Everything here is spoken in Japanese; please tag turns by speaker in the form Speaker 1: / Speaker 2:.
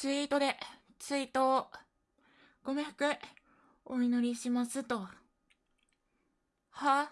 Speaker 1: ツイートで、ツイートを、ご冥福、お祈りしますと。は